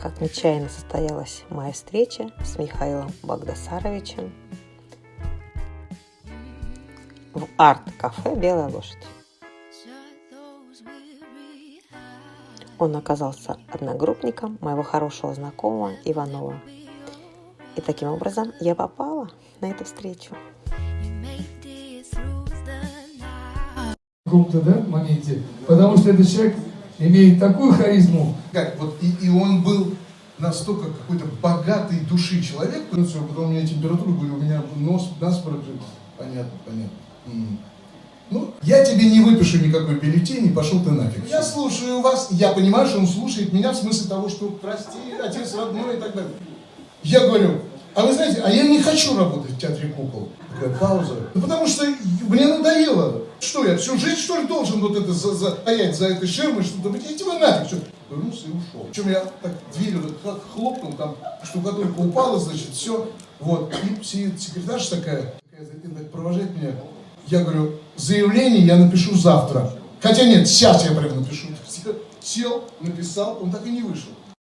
как нечаянно состоялась моя встреча с Михаилом Багдасаровичем в арт-кафе «Белая лошадь». Он оказался одногруппником моего хорошего знакомого Иванова. И таким образом я попала на эту встречу. Крупно, да, в моменте? Потому что этот человек имеет такую харизму. Как, вот, и, и он был настолько какой-то богатой души человек. Потом у меня температура, говорю, у меня нос, насморк. Понятно, понятно. М. Ну, я тебе не выпишу никакой бюллетень, и пошел ты нафиг. Я слушаю вас, я понимаю, что он слушает меня в смысле того, что прости, отец родной и так далее. Я говорю, а вы знаете, а я не хочу работать в театре кукол. Такая пауза. Ну, потому что мне надоело. Что я всю жизнь, что ли, должен вот это за, за, стоять за этой ширмой, что-то быть? Идите вы нафиг, что Повернулся и ушел. Причем я так дверью так хлопнул, там штукатурка упала, значит, все. Вот. И сидит секретарша такая, такая затем так провожает меня. Я говорю, заявление я напишу завтра. Хотя нет, сейчас я прям напишу. Сел, написал, он так и не вышел.